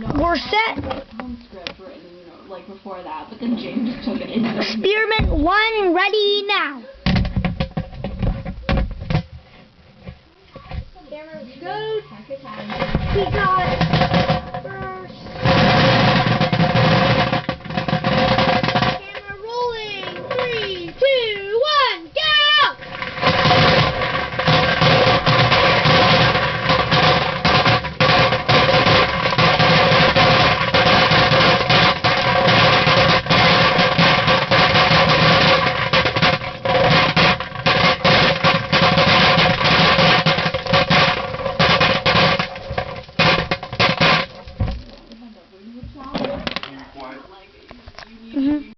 We're set. Like before that, but then James took it Experiment one ready now. Go. Mm-hmm.